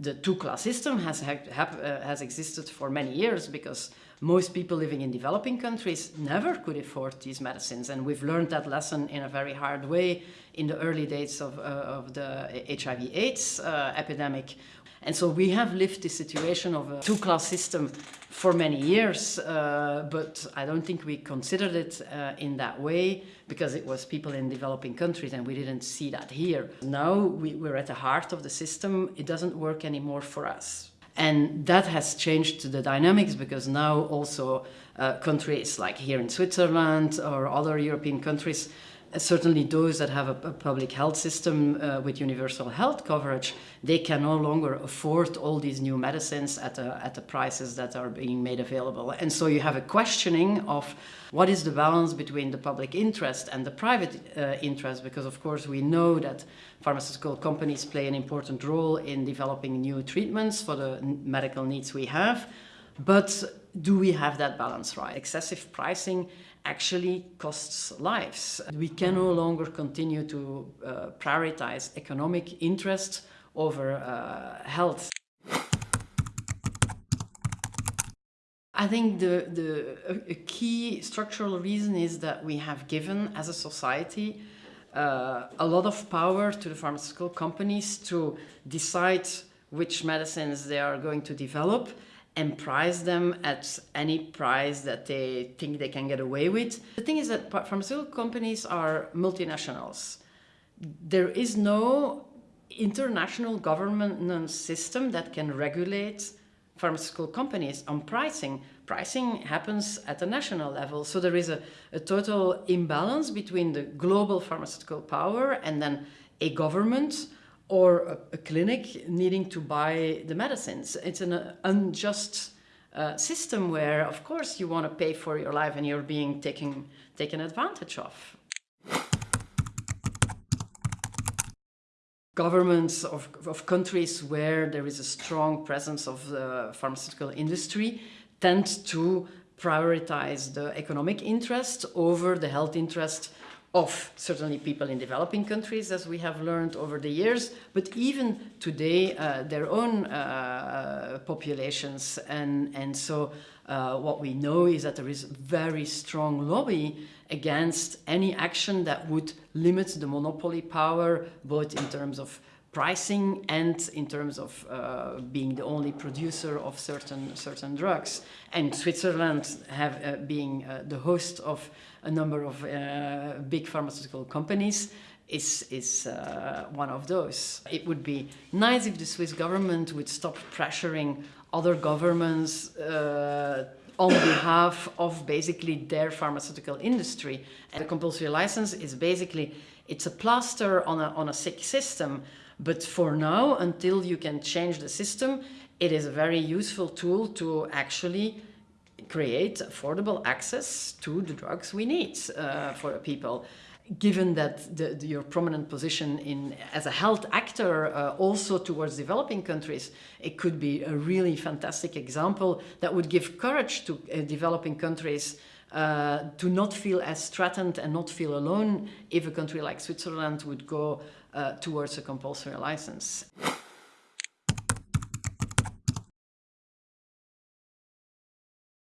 The two-class system has, have, uh, has existed for many years because most people living in developing countries never could afford these medicines. And we've learned that lesson in a very hard way in the early days of, uh, of the HIV AIDS uh, epidemic. And so we have lived the situation of a two-class system for many years, uh, but I don't think we considered it uh, in that way because it was people in developing countries and we didn't see that here. Now we, we're at the heart of the system. It doesn't work anymore for us. And that has changed the dynamics because now also uh, countries like here in Switzerland or other European countries certainly those that have a, public health system uh, with universal health coverage, they can no longer afford all these new medicines at, a, at the prices that are being made available. And so you have a questioning of what is the balance between the public interest and the private uh, interest, because of course we know that pharmaceutical companies play an important role in developing new treatments for the medical needs we have. But do we have that balance right? Excessive pricing actually costs lives. We can no longer continue to uh, prioritize economic interest over uh, health. I think the, the a key structural reason is that we have given as a society uh, a lot of power to the pharmaceutical companies to decide which medicines they are going to develop and price them at any price that they think they can get away with. The thing is that pharmaceutical companies are multinationals. There is no international government system that can regulate pharmaceutical companies on pricing. Pricing happens at a national level. So there is a, a total imbalance between the global pharmaceutical power and then a government or a, a, clinic needing to buy the medicines. It's an uh, unjust uh, system where, of course, you want to pay for your life and you're being taken, taken advantage of. Governments of, of countries where there is a strong presence of the pharmaceutical industry tend to prioritize the economic interest over the health interest of certainly people in developing countries, as we have learned over the years, but even today, uh, their own uh, populations. And, and so uh, what we know is that there is very strong lobby against any action that would limit the monopoly power, both in terms of pricing and in terms of uh, being the only producer of certain certain drugs. And Switzerland have uh, being uh, the host of a number of uh, big pharmaceutical companies is, is uh, one of those. It would be nice if the Swiss government would stop pressuring other governments uh, on behalf of basically their pharmaceutical industry. And the compulsory license is basically, it's a plaster on a, on a sick system. But for now, until you can change the system, it is a very useful tool to actually create affordable access to the drugs we need uh, for people. Given that the, the, your prominent position in as a health actor uh, also towards developing countries, it could be a really fantastic example that would give courage to uh, developing countries uh, to not feel as threatened and not feel alone if a country like Switzerland would go Uh, towards a compulsory license.